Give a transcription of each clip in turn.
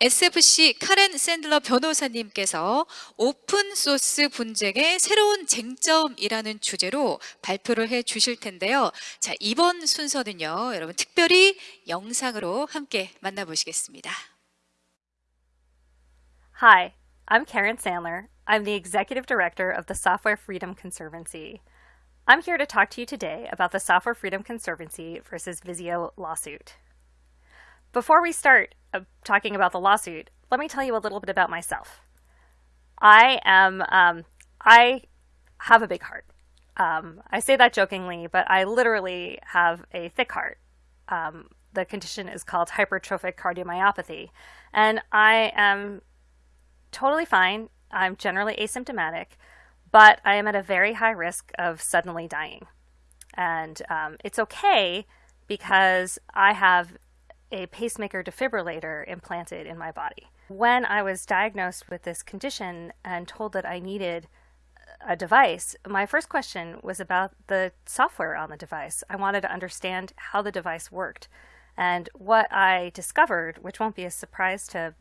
SFC 카렌 샌들러 변호사님께서 오픈 소스 분쟁의 새로운 쟁점이라는 주제로 발표를 해 주실 텐데요. 자, 이번 순서는요. 여러분 특별히 영상으로 함께 만나보시겠습니다. Hi, I'm Karen Sandler. I'm the Executive Director of the Software Freedom Conservancy. I'm here to talk to you today about the Software Freedom Conservancy versus Visio lawsuit. Before we start uh, talking about the lawsuit, let me tell you a little bit about myself. I am, um, I have a big heart. Um, I say that jokingly, but I literally have a thick heart. Um, the condition is called hypertrophic cardiomyopathy, and I am totally fine. I'm generally asymptomatic, but I am at a very high risk of suddenly dying. And um, it's okay because I have a pacemaker defibrillator implanted in my body. When I was diagnosed with this condition and told that I needed a device, my first question was about the software on the device. I wanted to understand how the device worked. And what I discovered, which won't be a surprise to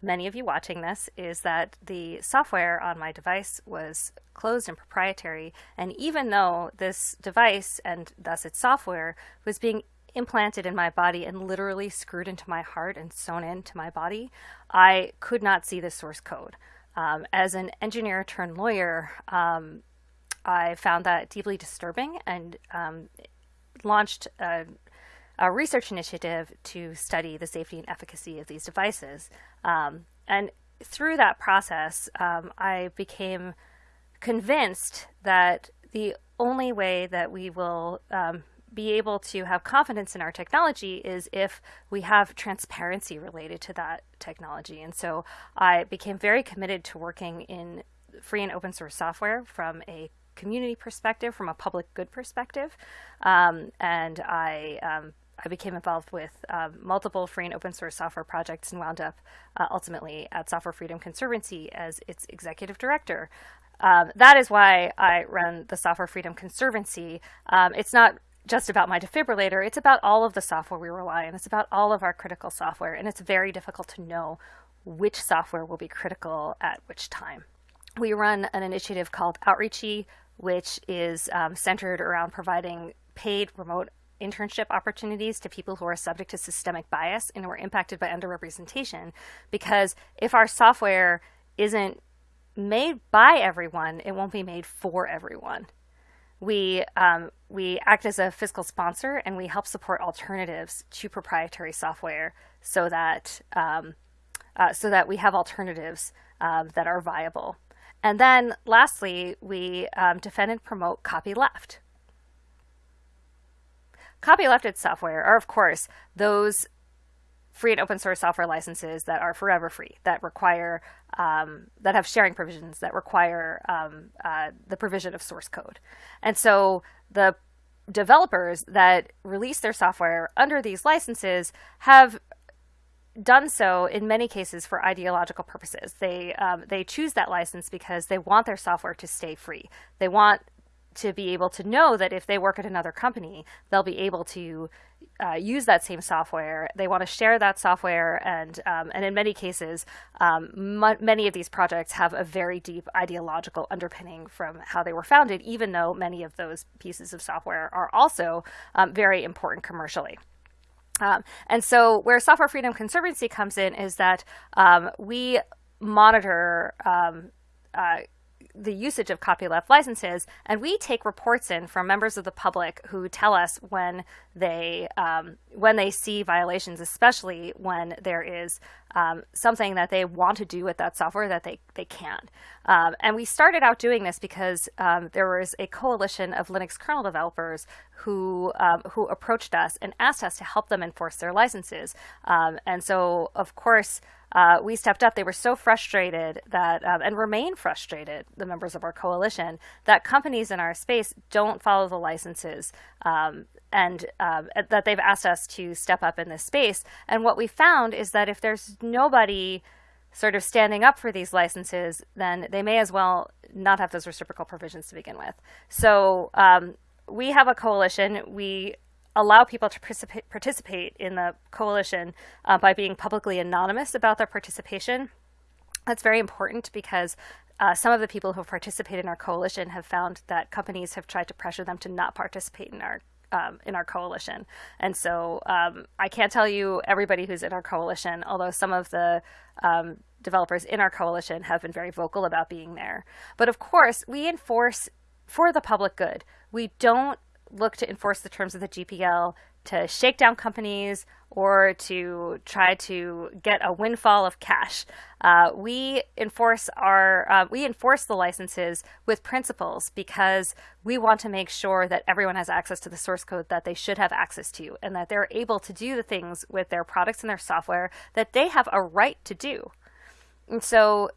many of you watching this, is that the software on my device was closed and proprietary. And even though this device and thus its software was being implanted in my body and literally screwed into my heart and sewn into my body, I could not see the source code. Um, as an engineer turned lawyer, um, I found that deeply disturbing and um, launched a, a, research initiative to study the safety and efficacy of these devices. Um, and through that process, um, I became convinced that the only way that we will um, be able to have confidence in our technology is if we have transparency related to that technology. And so I became very committed to working in free and open source software from a community perspective, from a public good perspective. Um, and I, um, I became involved with uh, multiple free and open source software projects and wound up uh, ultimately at Software Freedom Conservancy as its executive director. Um, that is why I run the Software Freedom Conservancy. Um, it's not just about my defibrillator, it's about all of the software we rely on. It's about all of our critical software, and it's very difficult to know which software will be critical at which time. We run an initiative called Outreachy, which is um, centered around providing paid remote internship opportunities to people who are subject to systemic bias and who are impacted by underrepresentation. Because if our software isn't made by everyone, it won't be made for everyone we um, we act as a fiscal sponsor and we help support alternatives to proprietary software so that um, uh, so that we have alternatives um, that are viable. And then lastly, we um, defend and promote copyleft. Copylefted software are, of course, those free and open source software licenses that are forever free, that require, um, that have sharing provisions, that require um, uh, the provision of source code. And so the developers that release their software under these licenses have done so in many cases for ideological purposes. They um, they choose that license because they want their software to stay free. They want to be able to know that if they work at another company, they'll be able to uh, use that same software. They want to share that software, and um, and in many cases, um, many of these projects have a very deep ideological underpinning from how they were founded, even though many of those pieces of software are also um, very important commercially. Um, and so, where Software Freedom Conservancy comes in is that um, we monitor um, uh, the usage of copyleft licenses, and we take reports in from members of the public who tell us when they um, when they see violations, especially when there is um, something that they want to do with that software that they they can't. Um, and we started out doing this because um, there was a coalition of Linux kernel developers who um, who approached us and asked us to help them enforce their licenses. Um, and so, of course uh, we stepped up. They were so frustrated that, um, and remain frustrated, the members of our coalition, that companies in our space don't follow the licenses um, and um, that they've asked us to step up in this space. And what we found is that if there's nobody sort of standing up for these licenses, then they may as well not have those reciprocal provisions to begin with. So um, we have a coalition. We allow people to participate, in the coalition uh, by being publicly anonymous about their participation. That's very important because uh, some of the people who have participated in our coalition have found that companies have tried to pressure them to not participate in our um, in our coalition. And so um, I can't tell you everybody who's in our coalition, although some of the um, developers in our coalition have been very vocal about being there. But of course, we enforce for the public good. We don't look to enforce the terms of the GPL to shake down companies or to try to get a windfall of cash. Uh, we enforce our uh, we enforce the licenses with principles because we want to make sure that everyone has access to the source code that they should have access to, and that they're able to do the things with their products and their software that they have a right to do. And so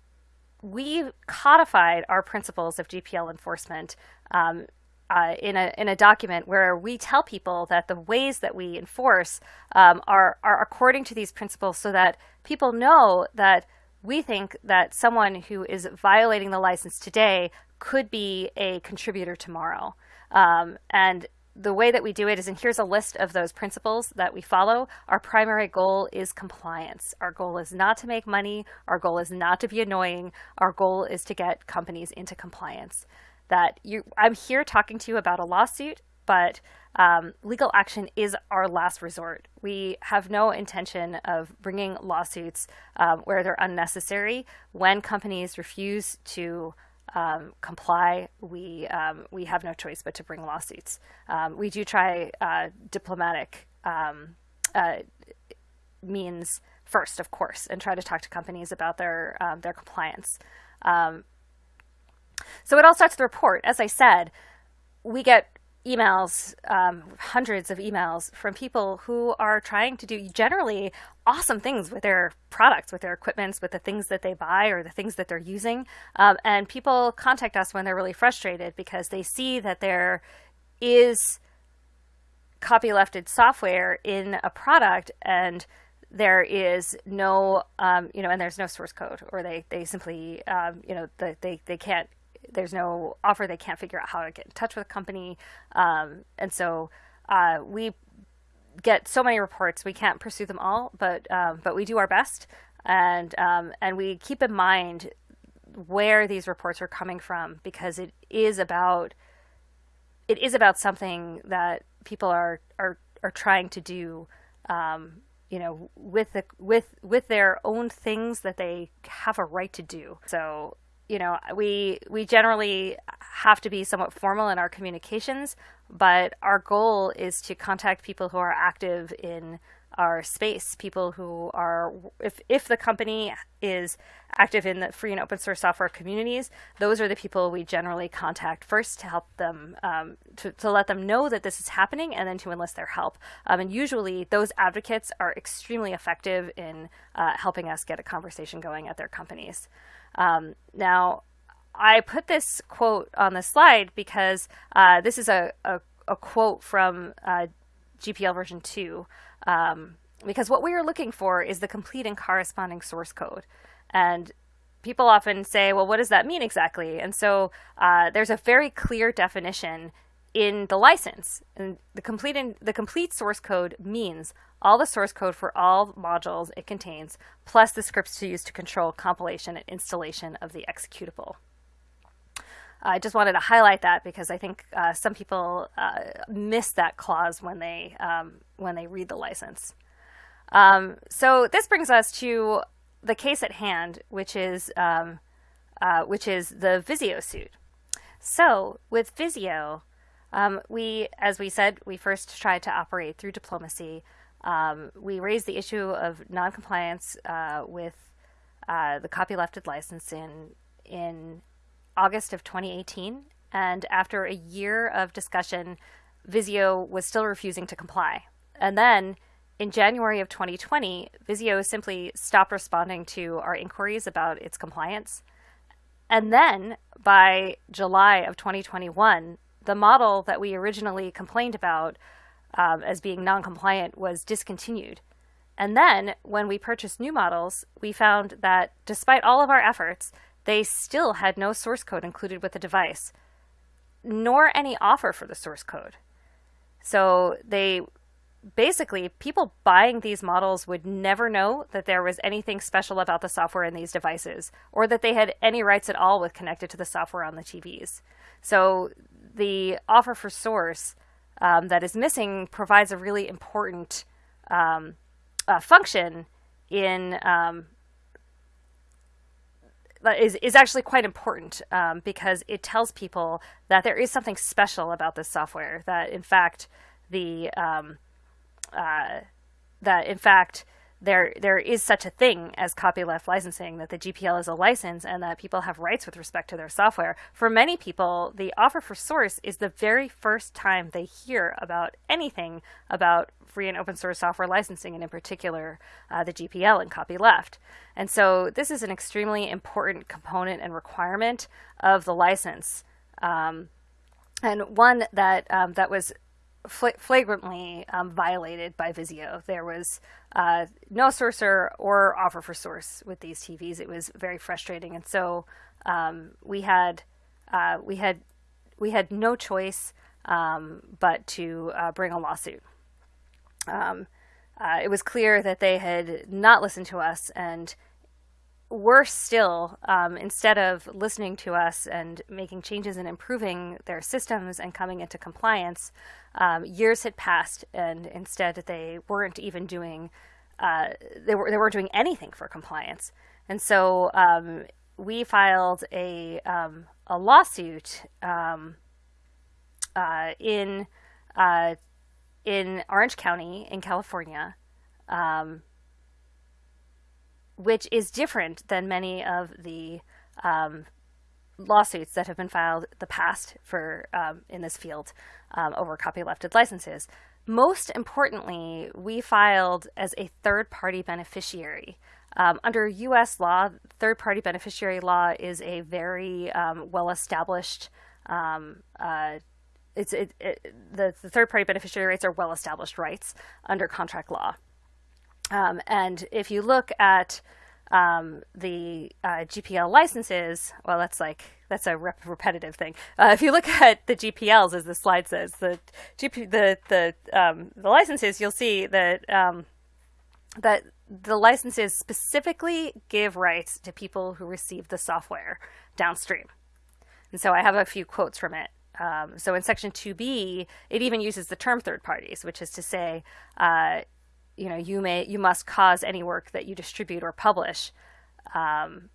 we codified our principles of GPL enforcement um, uh, in a in a document where we tell people that the ways that we enforce um, are are according to these principles, so that people know that we think that someone who is violating the license today could be a contributor tomorrow. Um, and the way that we do it is, and here's a list of those principles that we follow. Our primary goal is compliance. Our goal is not to make money. Our goal is not to be annoying. Our goal is to get companies into compliance that you I'm here talking to you about a lawsuit, but um, legal action is our last resort. We have no intention of bringing lawsuits um, where they're unnecessary. When companies refuse to um, comply, we um, we have no choice but to bring lawsuits. Um, we do try uh, diplomatic um, uh, means first, of course, and try to talk to companies about their their compliance. Um, so it all starts with the report. As I said, we get emails, um, hundreds of emails from people who are trying to do generally awesome things with their products, with their equipments, with the things that they buy or the things that they're using. Um, and people contact us when they're really frustrated because they see that there is copylefted software in a product and there is no, um, you know, and there's no source code, or they they simply, um, you know, the, they they can't there's no offer. They can't figure out how to get in touch with a company. Um, and so uh, we get so many reports. We can't pursue them all, but um, but we do our best, and um, and we keep in mind where these reports are coming from because it is about it is about something that people are are are trying to do. Um, you know, with the with with their own things that they have a right to do. So you know, we we generally have to be somewhat formal in our communications, but our goal is to contact people who are active in our space, people who are, if, if the company is active in the free and open source software communities, those are the people we generally contact first to help them, um, to, to let them know that this is happening and then to enlist their help. Um, and usually those advocates are extremely effective in uh, helping us get a conversation going at their companies. Um, now, I put this quote on the slide because uh, this is a, a, a quote from uh, GPL version 2. Um, because what we are looking for is the complete and corresponding source code. And people often say, well, what does that mean exactly? And so uh, there's a very clear definition in the license. And the complete, in, the complete source code means all the source code for all modules it contains, plus the scripts to use to control compilation and installation of the executable. I just wanted to highlight that because I think uh, some people uh, miss that clause when they um, when they read the license. Um, so this brings us to the case at hand, which is um, uh, which is the Vizio suit. So with Vizio, um, we, as we said, we first tried to operate through diplomacy. Um, we raised the issue of noncompliance uh, with uh, the copylefted license in in August of 2018, and after a year of discussion, Vizio was still refusing to comply. And then in January of 2020, Vizio simply stopped responding to our inquiries about its compliance. And then by July of 2021, the model that we originally complained about um, as being non-compliant was discontinued. And then when we purchased new models, we found that despite all of our efforts, they still had no source code included with the device, nor any offer for the source code. So they basically people buying these models would never know that there was anything special about the software in these devices or that they had any rights at all with connected to the software on the TVs. So the offer for source um, that is missing provides a really important um, uh, function in um, is, is actually quite important um, because it tells people that there is something special about this software that in fact the um, uh, that in fact there there is such a thing as copyleft licensing that the GPL is a license and that people have rights with respect to their software. For many people, the offer for source is the very first time they hear about anything about free and open source software licensing and in particular uh, the GPL and copyleft. And so this is an extremely important component and requirement of the license. Um, and one that um, that was flagrantly um, violated by Vizio. There was uh, no sourcer or offer for source with these TVs. It was very frustrating, and so um, we had uh, we had we had no choice um, but to uh, bring a lawsuit. Um, uh, it was clear that they had not listened to us and worse still, um, instead of listening to us and making changes and improving their systems and coming into compliance, um, years had passed, and instead they weren't even doing uh, they were they weren't doing anything for compliance. And so um, we filed a um, a lawsuit um, uh, in uh, in Orange County in California. Um, which is different than many of the um, lawsuits that have been filed the past for um, in this field um, over copylefted licenses. Most importantly, we filed as a third-party beneficiary. Um, under U.S. law, third-party beneficiary law is a very um, well-established. Um, uh, it's it, it, the, the third-party beneficiary rights are well-established rights under contract law. Um, and if you look at um, the uh, GPL licenses, well, that's like that's a rep- repetitive thing. Uh, if you look at the GPLs, as the slide says, the GP the the um, the licenses, you'll see that um, that the licenses specifically give rights to people who receive the software downstream. And so I have a few quotes from it. Um, so in section 2b, it even uses the term third parties, which is to say, uh, you know, you may you must cause any work that you distribute or publish um,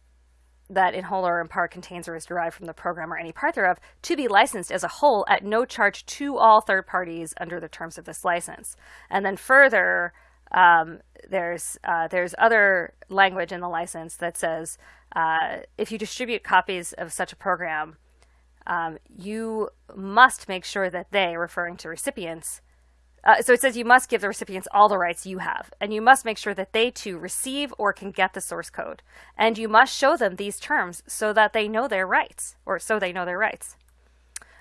that in whole or in part contains or is derived from the program or any part thereof to be licensed as a whole at no charge to all third parties under the terms of this license. And then further, um, there's uh, there's other language in the license that says uh, if you distribute copies of such a program, um, you must make sure that they, referring to recipients, uh, so it says you must give the recipients all the rights you have, and you must make sure that they too receive or can get the source code. And you must show them these terms so that they know their rights, or so they know their rights.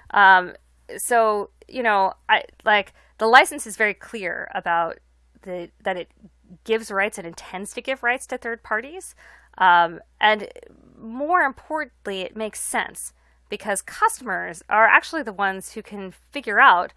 Um, so you know, I like the license is very clear about the that it gives rights and intends to give rights to third parties, um, and more importantly, it makes sense because customers are actually the ones who can figure out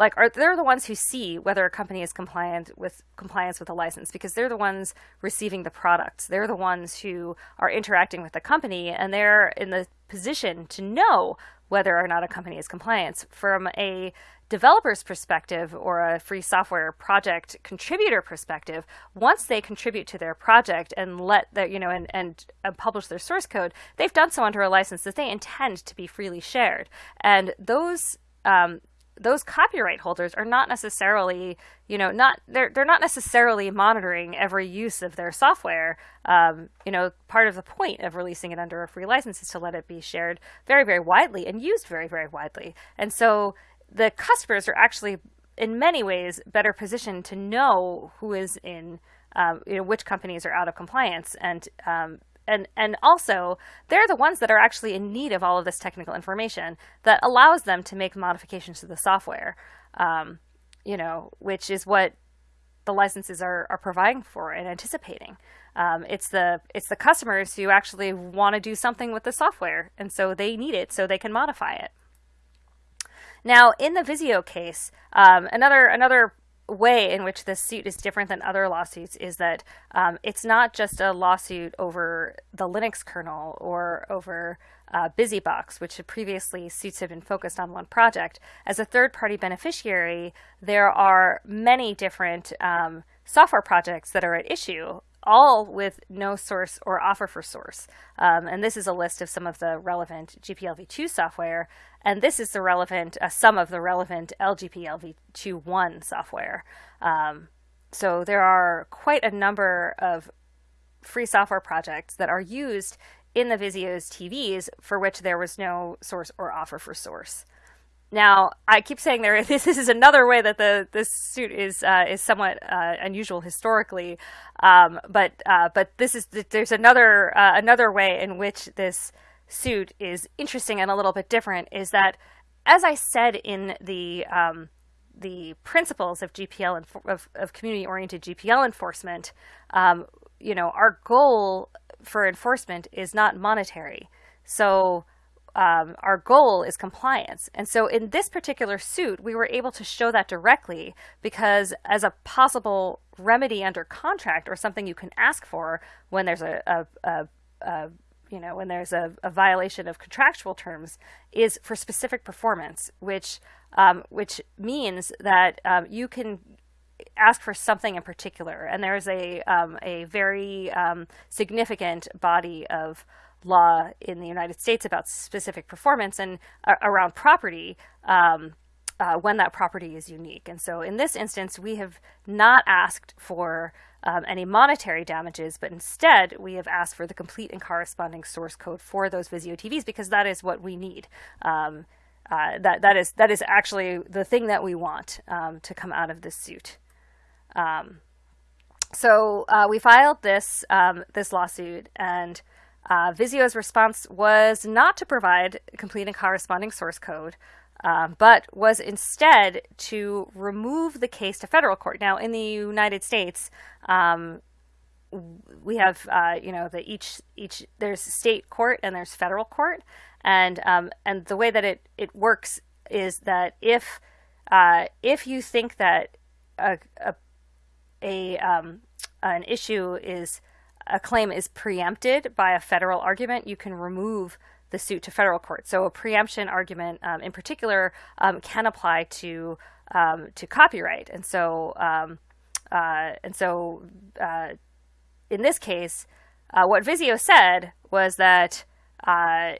like are they're the ones who see whether a company is compliant with compliance with a license because they're the ones receiving the products. They're the ones who are interacting with the company and they're in the position to know whether or not a company is compliant. From a developer's perspective or a free software project contributor perspective once they contribute to their project and let their you know and, and, and publish their source code they've done so under a license that they intend to be freely shared. And those um, those copyright holders are not necessarily, you know, not they're they're not necessarily monitoring every use of their software. Um, you know, part of the point of releasing it under a free license is to let it be shared very very widely and used very very widely. And so the customers are actually in many ways better positioned to know who is in um, you know which companies are out of compliance and um, and and also they're the ones that are actually in need of all of this technical information that allows them to make modifications to the software um, you know which is what the licenses are, are providing for and anticipating. Um, it's the it's the customers who actually want to do something with the software and so they need it so they can modify it. Now, in the Vizio case, um, another another way in which this suit is different than other lawsuits is that um, it's not just a lawsuit over the Linux kernel or over uh, BusyBox, which previously suits had been focused on one project. As a third-party beneficiary, there are many different um, software projects that are at issue all with no source or offer for source. Um, and this is a list of some of the relevant GPLv2 software. And this is the relevant, uh, some of the relevant LGPLv2.1 software. Um, so there are quite a number of free software projects that are used in the Vizio's TVs for which there was no source or offer for source. Now, I keep saying there. This, this is another way that the this suit is uh, is somewhat uh, unusual historically, um, but uh, but this is there's another uh, another way in which this suit is interesting and a little bit different. Is that, as I said in the um, the principles of GPL of, of community oriented GPL enforcement, um, you know, our goal for enforcement is not monetary. So um, our goal is compliance. And so in this particular suit, we were able to show that directly because as a possible remedy under contract or something you can ask for when there's a, a, a, a you know, when there's a, violation of contractual terms is for specific performance, which um, which means that um, you can ask for something in particular. And there's a um, a very um, significant body of law in the United States about specific performance and uh, around property um, uh, when that property is unique. And so in this instance, we have not asked for um, any monetary damages, but instead we have asked for the complete and corresponding source code for those Vizio TVs because that is what we need. Um, uh, that that is that is actually the thing that we want um, to come out of this suit. Um, so uh, we filed this um, this lawsuit and uh, Vizio's response was not to provide complete and corresponding source code, um, but was instead to remove the case to federal court. Now, in the United States, um, we have uh, you know the each each there's state court and there's federal court, and um, and the way that it it works is that if uh, if you think that a, a, a um, an issue is a claim is preempted by a federal argument, you can remove the suit to federal court. So a preemption argument, um, in particular, um, can apply to um, to copyright, and so um, uh, and so uh, in this case, uh, what Vizio said was that, uh,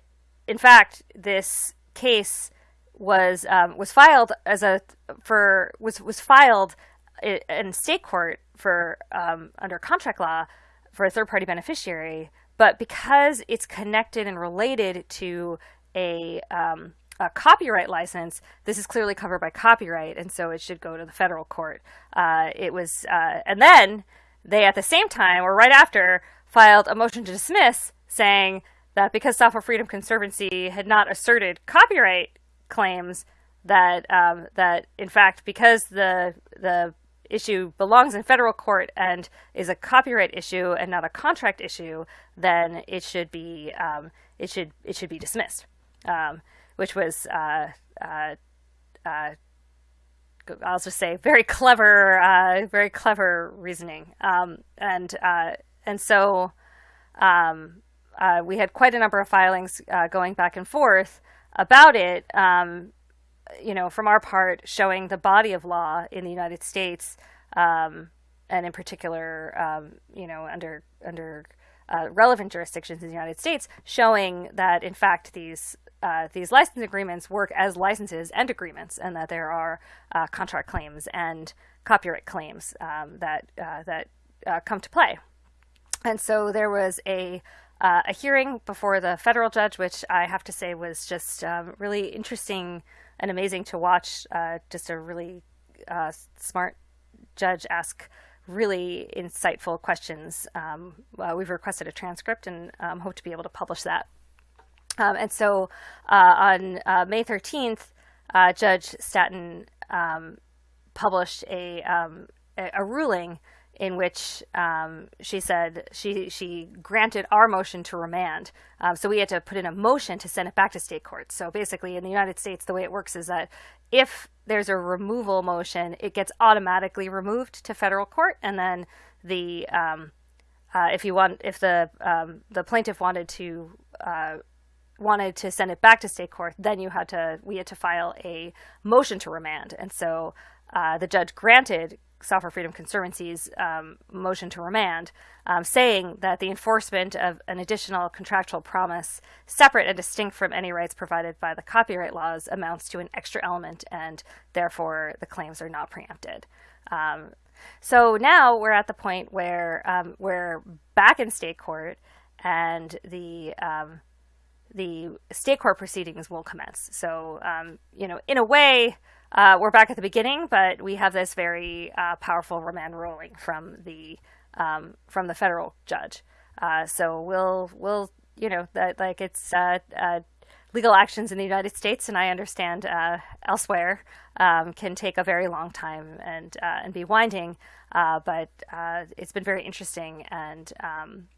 in fact, this case was um, was filed as a for was was filed in state court for um, under contract law for a third party beneficiary, but because it's connected and related to a, um, a copyright license, this is clearly covered by copyright, and so it should go to the federal court. Uh, it was, uh, and then they at the same time or right after filed a motion to dismiss saying that because Software Freedom Conservancy had not asserted copyright claims, that um, that in fact because the the issue belongs in federal court and is a copyright issue and not a contract issue, then it should be um, it should it should be dismissed, um, which was uh, uh, uh, I'll just say very clever, uh, very clever reasoning, um, and uh, and so um, uh, we had quite a number of filings going back and forth about it. Um, you know, from our part, showing the body of law in the United States, um, and in particular, um, you know, under under uh, relevant jurisdictions in the United States, showing that in fact these uh, these license agreements work as licenses and agreements, and that there are uh, contract claims and copyright claims um, that uh, that uh, come to play. And so there was a uh, a hearing before the federal judge, which I have to say was just um, really interesting and amazing to watch. Uh, just a really uh, smart judge ask really insightful questions. Um, uh, we've requested a transcript and um, hope to be able to publish that. Um, and so uh, on uh, May 13th, uh, Judge Staton um, published um, a, a ruling in which um, she said she she granted our motion to remand. Um, so we had to put in a motion to send it back to state court. So basically, in the United States, the way it works is that if there's a removal motion, it gets automatically removed to federal court, and then the um, uh, if you want if the um, the plaintiff wanted to uh, wanted to send it back to state court, then you had to we had to file a motion to remand, and so uh, the judge granted Software Freedom Conservancy's um, motion to remand, um, saying that the enforcement of an additional contractual promise, separate and distinct from any rights provided by the copyright laws, amounts to an extra element, and therefore the claims are not preempted. Um, so now we're at the point where um, we're back in state court, and the um, the state court proceedings will commence. So, um, you know, in a way, uh, we're back at the beginning, but we have this very uh, powerful remand ruling from the um, from the federal judge. Uh, so we'll we'll you know that like it's uh, uh, legal actions in the United States, and I understand uh, elsewhere um, can take a very long time and and be winding. but it's been very interesting and. Um,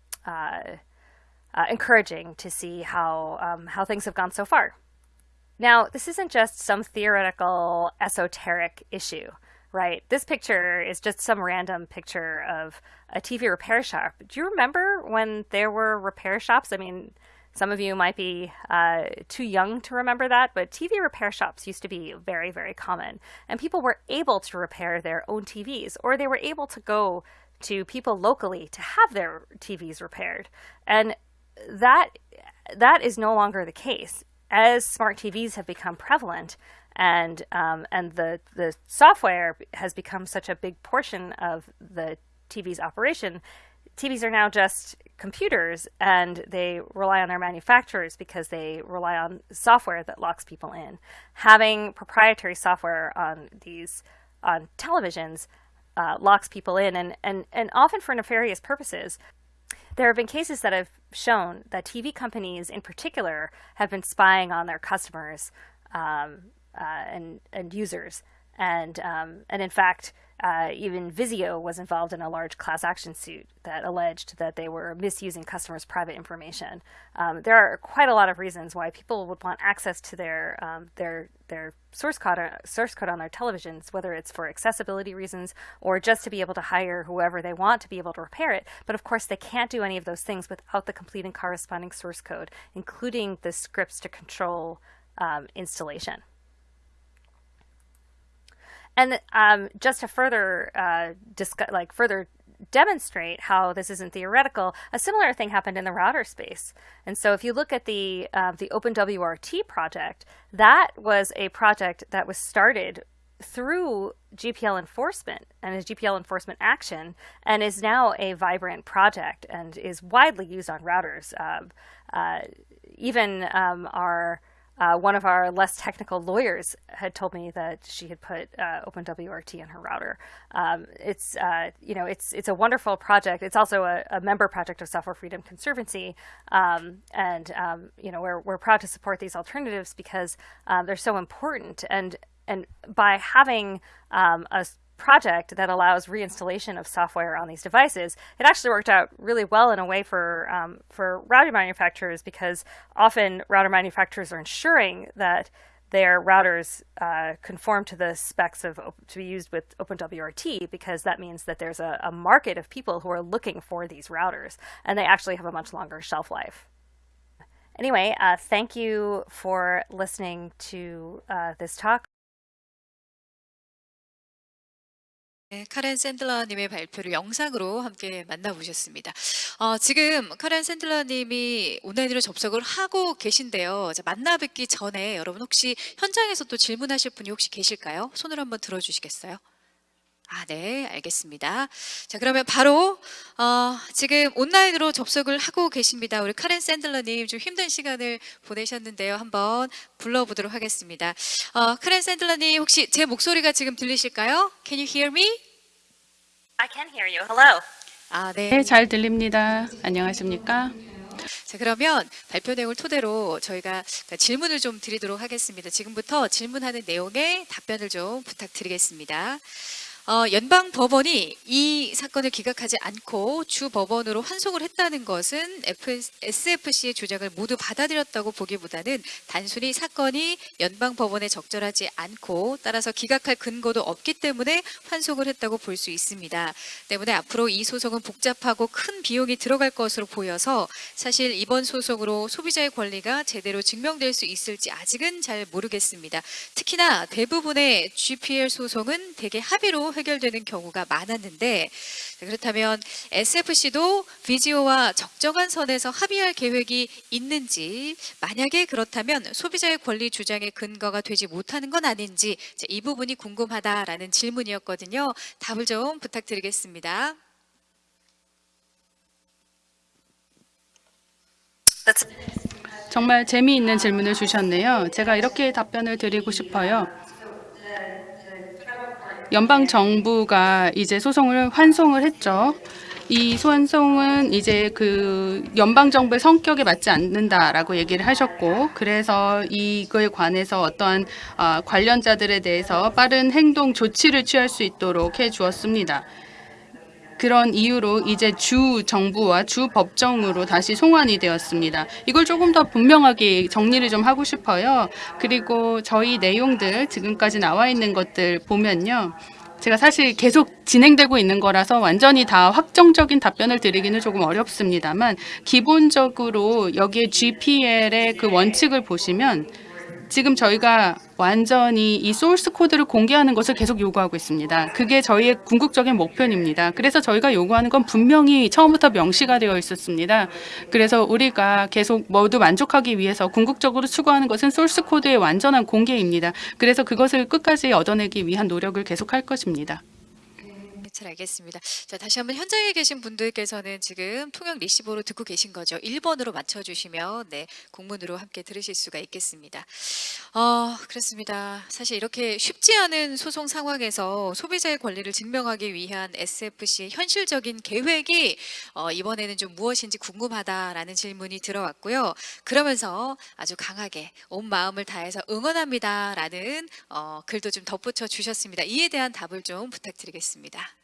encouraging to see how um, how things have gone so far. Now, this isn't just some theoretical esoteric issue, right? This picture is just some random picture of a TV repair shop. Do you remember when there were repair shops? I mean, some of you might be uh, too young to remember that, but TV repair shops used to be very, very common. And people were able to repair their own TVs, or they were able to go to people locally to have their TVs repaired. And that that is no longer the case as smart TVs have become prevalent and um, and the the software has become such a big portion of the TV's operation. TVs are now just computers and they rely on their manufacturers because they rely on software that locks people in. Having proprietary software on these on televisions uh, locks people in and, and, and often for nefarious purposes. There have been cases that have shown that TV companies, in particular, have been spying on their customers um, uh, and and users, and um, and in fact, uh, even Vizio was involved in a large class action suit that alleged that they were misusing customers' private information. Um, there are quite a lot of reasons why people would want access to their um, their their source code source code on their televisions, whether it's for accessibility reasons or just to be able to hire whoever they want to be able to repair it. But of course, they can't do any of those things without the complete and corresponding source code, including the scripts to control um, installation. And um, just to further uh, discuss, like further demonstrate how this isn't theoretical, a similar thing happened in the router space. And so if you look at the uh, the OpenWRT project, that was a project that was started through GPL enforcement and is GPL enforcement action and is now a vibrant project and is widely used on routers. Uh, uh, even um, our uh, one of our less technical lawyers had told me that she had put uh, OpenWRT in her router. Um, it's uh, you know it's it's a wonderful project. It's also a, a member project of Software Freedom Conservancy, um, and um, you know we're we're proud to support these alternatives because um, they're so important. And and by having um, a project that allows reinstallation of software on these devices, it actually worked out really well in a way for um, for router manufacturers because often router manufacturers are ensuring that their routers uh, conform to the specs of to be used with OpenWRT because that means that there's a, a market of people who are looking for these routers and they actually have a much longer shelf life. Anyway, uh, thank you for listening to uh, this talk. 네, 카렌 샌들러님의 발표를 영상으로 함께 만나보셨습니다. 어, 지금 카렌 샌들러님이 온라인으로 접속을 하고 계신데요. 자, 만나 뵙기 전에 여러분 혹시 현장에서 또 질문하실 분이 혹시 계실까요? 손을 한번 들어주시겠어요? 아, 네, 알겠습니다. 자, 그러면 바로 어, 지금 온라인으로 접속을 하고 계십니다. 우리 카렌 샌들러님 좀 힘든 시간을 보내셨는데요. 한번 불러보도록 하겠습니다. 어, 카렌 샌들러님 혹시 제 목소리가 지금 들리실까요? Can you hear me? I can hear you. Hello. 아, 네. 네, 잘 들립니다. 안녕하십니까? 자, 그러면 발표 내용을 토대로 저희가 질문을 좀 드리도록 하겠습니다. 지금부터 질문하는 내용에 답변을 좀 부탁드리겠습니다. 어, 연방 법원이 이 사건을 기각하지 않고 주 법원으로 환송을 했다는 것은 SFC의 주장을 모두 받아들였다고 보기보다는 단순히 사건이 연방 법원에 적절하지 않고 따라서 기각할 근거도 없기 때문에 환송을 했다고 볼 수 있습니다. 때문에 앞으로 이 소송은 복잡하고 큰 비용이 들어갈 것으로 보여서 사실 이번 소송으로 소비자의 권리가 제대로 증명될 수 있을지 아직은 잘 모르겠습니다. 특히나 대부분의 GPL 소송은 대개 합의로 해결되는 경우가 많았는데 자, 그렇다면 SFC도 비지오와 적정한 선에서 합의할 계획이 있는지 만약에 그렇다면 소비자의 권리 주장의 근거가 되지 못하는 건 아닌지 자, 이 부분이 궁금하다라는 질문이었거든요. 답을 좀 부탁드리겠습니다. 정말 재미있는 질문을 주셨네요. 제가 이렇게 답변을 드리고 싶어요. 연방 정부가 이제 소송을 환송을 했죠. 이 소환송은 이제 그 연방 정부의 성격에 맞지 않는다라고 얘기를 하셨고, 그래서 이거에 관해서 어떠한 아, 관련자들에 대해서 빠른 행동 조치를 취할 수 있도록 해 주었습니다. 그런 이유로 이제 주 정부와 주 법정으로 다시 송환이 되었습니다. 이걸 조금 더 분명하게 정리를 좀 하고 싶어요. 그리고 저희 내용들 지금까지 나와 있는 것들 보면요. 제가 사실 계속 진행되고 있는 거라서 완전히 다 확정적인 답변을 드리기는 조금 어렵습니다만 기본적으로 여기에 GPL의 그 원칙을 보시면 지금 저희가 완전히 이 소스 코드를 공개하는 것을 계속 요구하고 있습니다. 그게 저희의 궁극적인 목표입니다. 그래서 저희가 요구하는 건 분명히 처음부터 명시가 되어 있었습니다. 그래서 우리가 계속 모두 만족하기 위해서 궁극적으로 추구하는 것은 소스 코드의 완전한 공개입니다. 그래서 그것을 끝까지 얻어내기 위한 노력을 계속할 것입니다. 네, 잘 알겠습니다. 자, 다시 한번 현장에 계신 분들께서는 지금 통역 리시버로 듣고 계신 거죠. 1번으로 맞춰주시면 네, 공문으로 함께 들으실 수가 있겠습니다. 어, 그렇습니다. 사실 이렇게 쉽지 않은 소송 상황에서 소비자의 권리를 증명하기 위한 SFC의 현실적인 계획이 어, 이번에는 좀 무엇인지 궁금하다라는 질문이 들어왔고요. 그러면서 아주 강하게 온 마음을 다해서 응원합니다라는 어, 글도 좀 덧붙여 주셨습니다. 이에 대한 답을 좀 부탁드리겠습니다.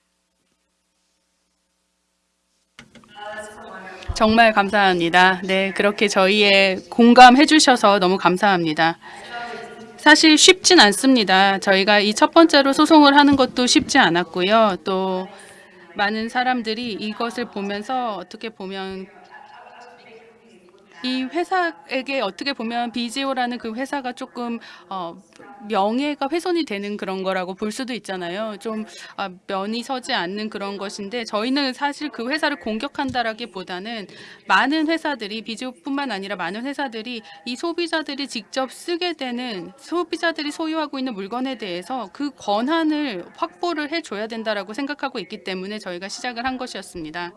정말 감사합니다. 네, 그렇게 저희의 공감해 주셔서 너무 감사합니다. 사실 쉽진 않습니다. 저희가 이 첫 번째로 소송을 하는 것도 쉽지 않았고요. 또 많은 사람들이 이것을 보면서 어떻게 보면 이 회사에게 어떻게 보면 비지오라는 그 회사가 조금 어, 명예가 훼손이 되는 그런 거라고 볼 수도 있잖아요. 좀 아, 면이 서지 않는 그런 것인데 저희는 사실 그 회사를 공격한다라기보다는 많은 회사들이 비지오뿐만 아니라 많은 회사들이 이 소비자들이 직접 쓰게 되는 소비자들이 소유하고 있는 물건에 대해서 그 권한을 확보를 해줘야 된다라고 생각하고 있기 때문에 저희가 시작을 한 것이었습니다.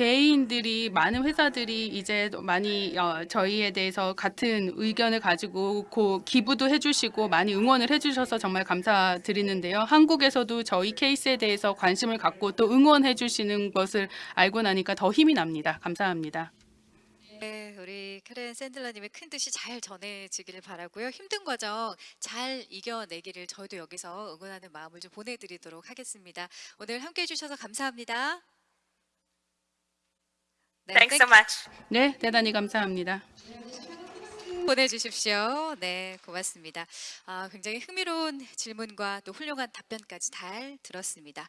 개인들이 많은 회사들이 이제 많이 어, 저희에 대해서 같은 의견을 가지고 고, 기부도 해주시고 많이 응원을 해주셔서 정말 감사드리는데요. 한국에서도 저희 케이스에 대해서 관심을 갖고 또 응원해 주시는 것을 알고 나니까 더 힘이 납니다. 감사합니다. 네, 우리 캐렌 샌들러님의 큰 뜻이 잘 전해지기를 바라고요. 힘든 과정 잘 이겨내기를 저희도 여기서 응원하는 마음을 좀 보내드리도록 하겠습니다. 오늘 함께해 주셔서 감사합니다. 네, Thanks so much. 네, 대단히 감사합니다. 보내주십시오. 네, 고맙습니다. 아, 굉장히 흥미로운 질문과 또 훌륭한 답변까지 잘 들었습니다.